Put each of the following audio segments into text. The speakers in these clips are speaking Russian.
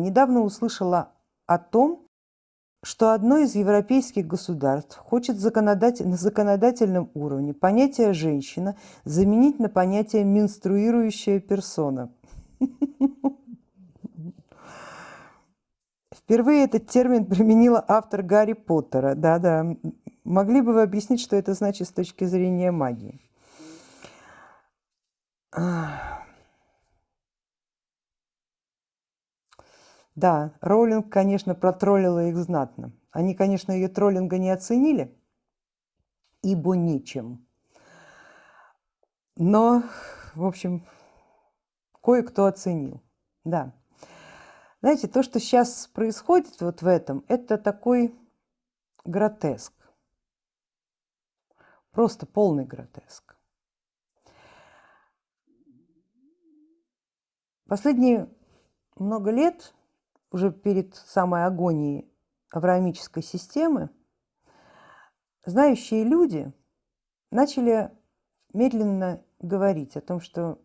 Недавно услышала о том, что одно из европейских государств хочет законодатель, на законодательном уровне понятие «женщина» заменить на понятие «менструирующая персона». Впервые этот термин применила автор Гарри Поттера. Да-да, могли бы вы объяснить, что это значит с точки зрения магии? Да, Роулинг, конечно, протроллила их знатно. Они, конечно, ее троллинга не оценили, ибо нечем. Но, в общем, кое-кто оценил. Да. Знаете, то, что сейчас происходит вот в этом, это такой гротеск. Просто полный гротеск. Последние много лет уже перед самой агонией авраамической системы, знающие люди начали медленно говорить о том, что,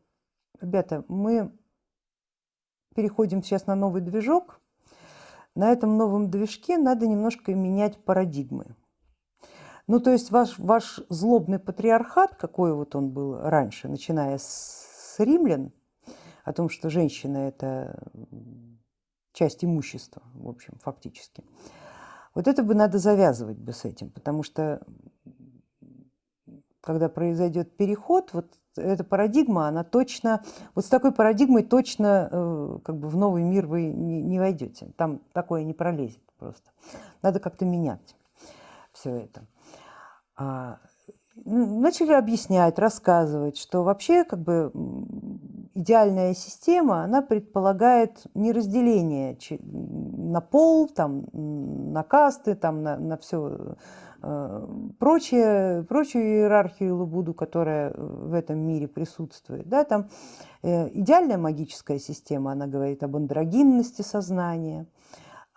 ребята, мы переходим сейчас на новый движок, на этом новом движке надо немножко менять парадигмы. Ну, то есть ваш, ваш злобный патриархат, какой вот он был раньше, начиная с римлян, о том, что женщина это часть имущества, в общем, фактически. Вот это бы надо завязывать бы с этим, потому что когда произойдет переход, вот эта парадигма, она точно, вот с такой парадигмой точно э, как бы в новый мир вы не, не войдете, там такое не пролезет просто. Надо как-то менять все это. А, начали объяснять, рассказывать, что вообще как бы идеальная система, она предполагает не разделение на пол, там, на касты, там, на, на все э, прочее, прочую иерархию Лабуду, которая в этом мире присутствует. Да, там э, идеальная магическая система, она говорит об андрогинности сознания,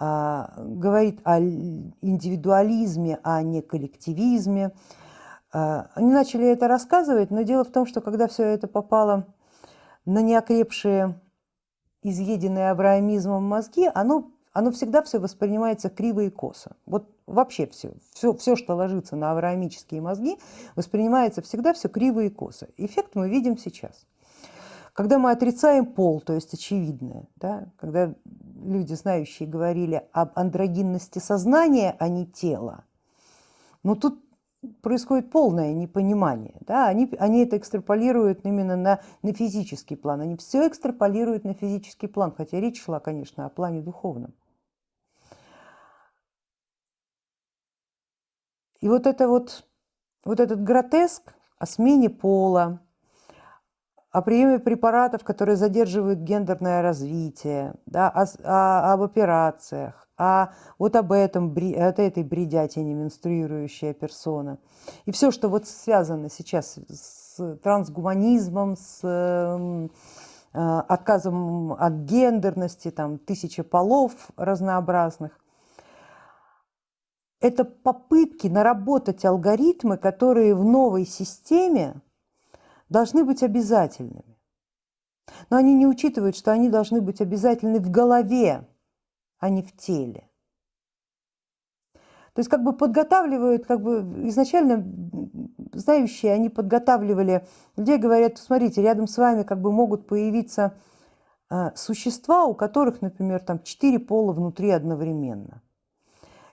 а, говорит о индивидуализме, а не коллективизме. А, они начали это рассказывать, но дело в том, что когда все это попало на неокрепшие, изъеденные абраамизмом мозги, оно, оно всегда все воспринимается криво и косо. Вот вообще все, все, все, что ложится на авраамические мозги, воспринимается всегда все криво и косо. Эффект мы видим сейчас. Когда мы отрицаем пол, то есть очевидное, да, когда люди, знающие, говорили об андрогинности сознания, а не тела, но тут происходит полное непонимание. Да? Они, они это экстраполируют именно на, на физический план. Они все экстраполируют на физический план, хотя речь шла, конечно, о плане духовном. И вот, это вот, вот этот гротеск о смене пола, о приеме препаратов, которые задерживают гендерное развитие, да, о, о, об операциях, а вот об этом, от этой бредятине менструирующая персона. И все, что вот связано сейчас с трансгуманизмом, с э, отказом от гендерности, там тысячи полов разнообразных, это попытки наработать алгоритмы, которые в новой системе должны быть обязательными. Но они не учитывают, что они должны быть обязательны в голове, а не в теле. То есть как бы подготавливают, как бы изначально знающие, они подготавливали людей, говорят, смотрите, рядом с вами как бы могут появиться а, существа, у которых, например, там четыре пола внутри одновременно.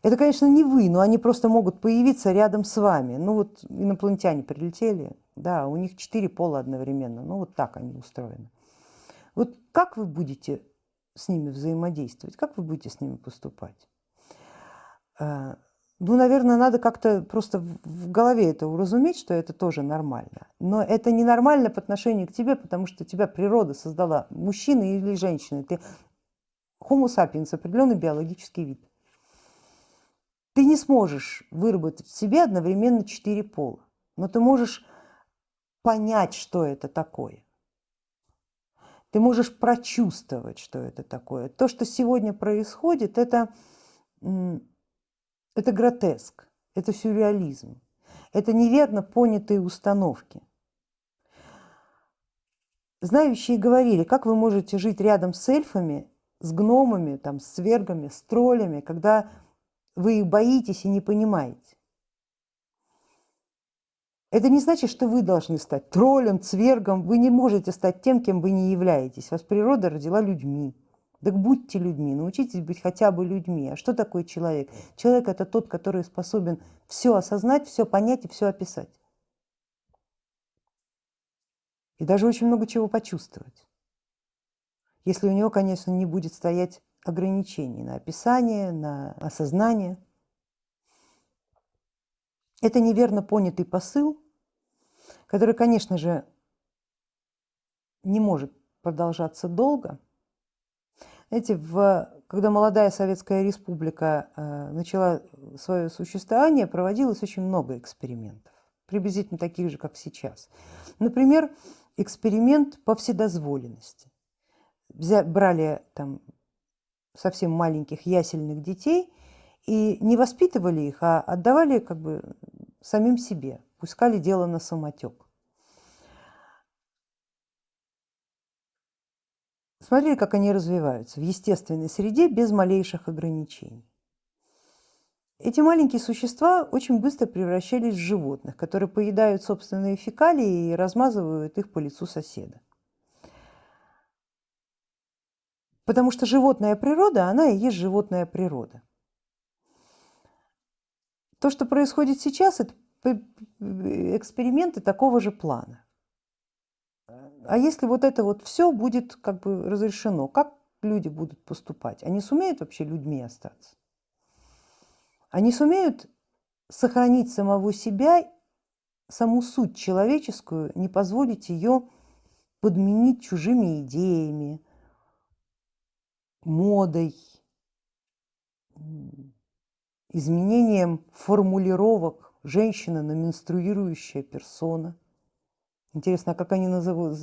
Это, конечно, не вы, но они просто могут появиться рядом с вами. Ну вот инопланетяне прилетели, да, у них четыре пола одновременно, ну вот так они устроены. Вот как вы будете с ними взаимодействовать, как вы будете с ними поступать? Э, ну, наверное, надо как-то просто в голове это уразуметь, что это тоже нормально. Но это не нормально по отношению к тебе, потому что тебя природа создала, мужчина или женщина. Ты homo sapiens, определенный биологический вид. Ты не сможешь выработать в себе одновременно четыре пола, но ты можешь понять, что это такое. Ты можешь прочувствовать, что это такое. То, что сегодня происходит, это, это гротеск, это сюрреализм, это неверно понятые установки. Знающие говорили, как вы можете жить рядом с эльфами с гномами, там, с свергами, с троллями, когда вы их боитесь и не понимаете. Это не значит, что вы должны стать троллем, цвергом. Вы не можете стать тем, кем вы не являетесь. Вас природа родила людьми. Так будьте людьми, научитесь быть хотя бы людьми. А что такое человек? Человек это тот, который способен все осознать, все понять и все описать. И даже очень много чего почувствовать. Если у него, конечно, не будет стоять ограничений на описание, на осознание. Это неверно понятый посыл, который, конечно же, не может продолжаться долго. Знаете, в, когда молодая Советская Республика э, начала свое существование, проводилось очень много экспериментов, приблизительно таких же, как сейчас. Например, эксперимент по вседозволенности. Взя, брали там совсем маленьких ясельных детей и не воспитывали их, а отдавали как бы самим себе, пускали дело на самотек. Смотрели, как они развиваются в естественной среде без малейших ограничений. Эти маленькие существа очень быстро превращались в животных, которые поедают собственные фекалии и размазывают их по лицу соседа. Потому что животная природа, она и есть животная природа. То, что происходит сейчас, это эксперименты такого же плана. А если вот это вот все будет как бы разрешено, как люди будут поступать? Они сумеют вообще людьми остаться? Они сумеют сохранить самого себя, саму суть человеческую, не позволить ее подменить чужими идеями, модой, изменением формулировок женщина на менструирующая персона. Интересно, а как они назовут,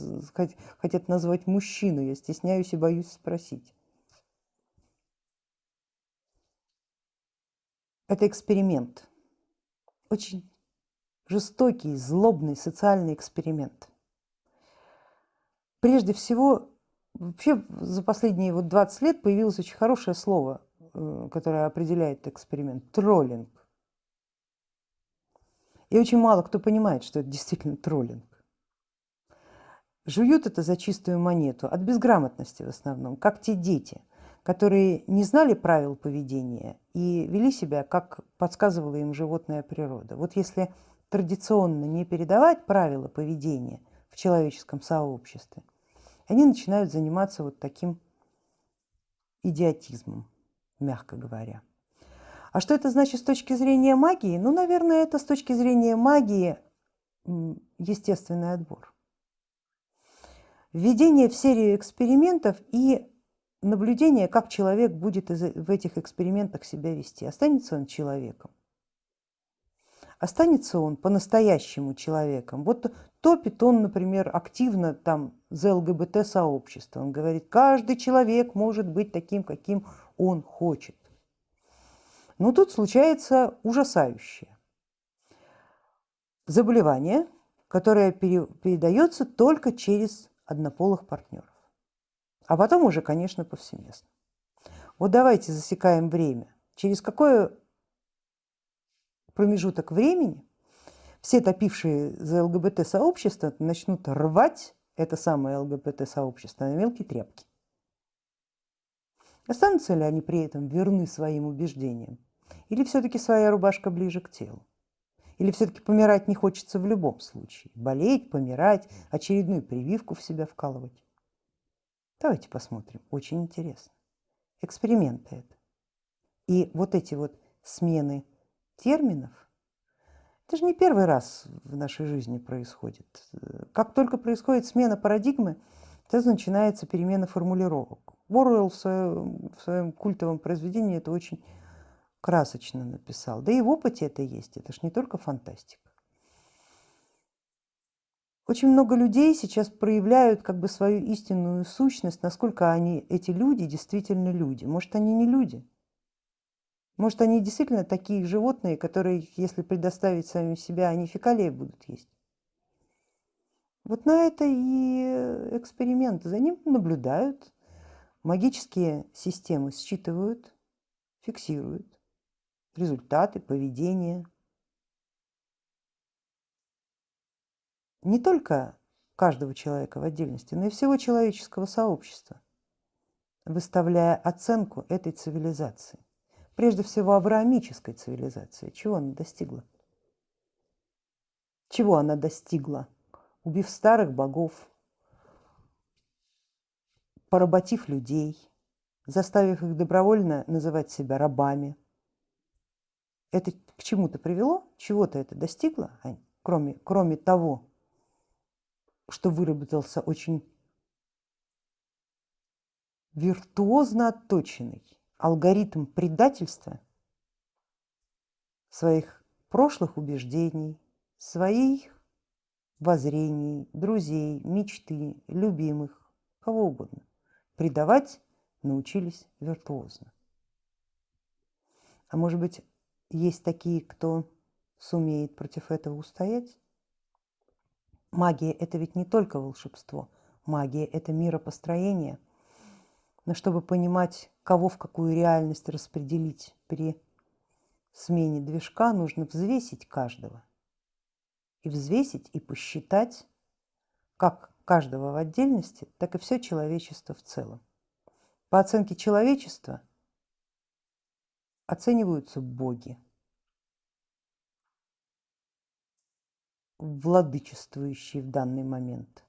хотят назвать мужчину? Я стесняюсь и боюсь спросить. Это эксперимент. Очень жестокий, злобный социальный эксперимент. Прежде всего, Вообще за последние вот 20 лет появилось очень хорошее слово, э, которое определяет эксперимент – троллинг. И очень мало кто понимает, что это действительно троллинг. Жуют это за чистую монету, от безграмотности в основном, как те дети, которые не знали правил поведения и вели себя, как подсказывала им животная природа. Вот если традиционно не передавать правила поведения в человеческом сообществе, они начинают заниматься вот таким идиотизмом, мягко говоря. А что это значит с точки зрения магии? Ну, наверное, это с точки зрения магии естественный отбор. Введение в серию экспериментов и наблюдение, как человек будет в этих экспериментах себя вести. Останется он человеком останется он по-настоящему человеком. Вот топит он, например, активно там за ЛГБТ-сообщество. Он говорит, каждый человек может быть таким, каким он хочет. Но тут случается ужасающее. Заболевание, которое передается только через однополых партнеров. А потом уже, конечно, повсеместно. Вот давайте засекаем время. Через какое промежуток времени все топившие за ЛГБТ-сообщество начнут рвать это самое ЛГБТ-сообщество на мелкие тряпки. Останутся ли они при этом верны своим убеждениям? Или все-таки своя рубашка ближе к телу? Или все-таки помирать не хочется в любом случае? Болеть, помирать, очередную прививку в себя вкалывать? Давайте посмотрим. Очень интересно. Эксперименты это. И вот эти вот смены терминов, это же не первый раз в нашей жизни происходит. Как только происходит смена парадигмы, сразу начинается перемена формулировок. Оруэлл в своем, в своем культовом произведении это очень красочно написал. Да и в опыте это есть, это же не только фантастика. Очень много людей сейчас проявляют как бы свою истинную сущность, насколько они, эти люди, действительно люди. Может, они не люди, может, они действительно такие животные, которые, если предоставить самим себя, они фекалии будут есть. Вот на это и эксперимент. За ним наблюдают, Магические системы считывают, фиксируют результаты, поведение. Не только каждого человека в отдельности, но и всего человеческого сообщества, выставляя оценку этой цивилизации. Прежде всего авраамической цивилизации. Чего она достигла? Чего она достигла? Убив старых богов, поработив людей, заставив их добровольно называть себя рабами. Это к чему-то привело? Чего-то это достигло, кроме, кроме того, что выработался очень виртуозно отточенный алгоритм предательства своих прошлых убеждений, своих воззрений, друзей, мечты, любимых, кого угодно. Предавать научились виртуозно. А может быть, есть такие, кто сумеет против этого устоять? Магия – это ведь не только волшебство. Магия – это миропостроение. Но чтобы понимать, кого в какую реальность распределить при смене движка, нужно взвесить каждого. И взвесить, и посчитать, как каждого в отдельности, так и все человечество в целом. По оценке человечества оцениваются боги. владычествующие в данный момент.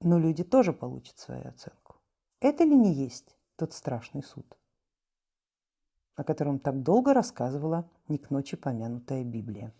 Но люди тоже получат свою оценку. Это ли не есть тот страшный суд, о котором так долго рассказывала не к ночи помянутая Библия?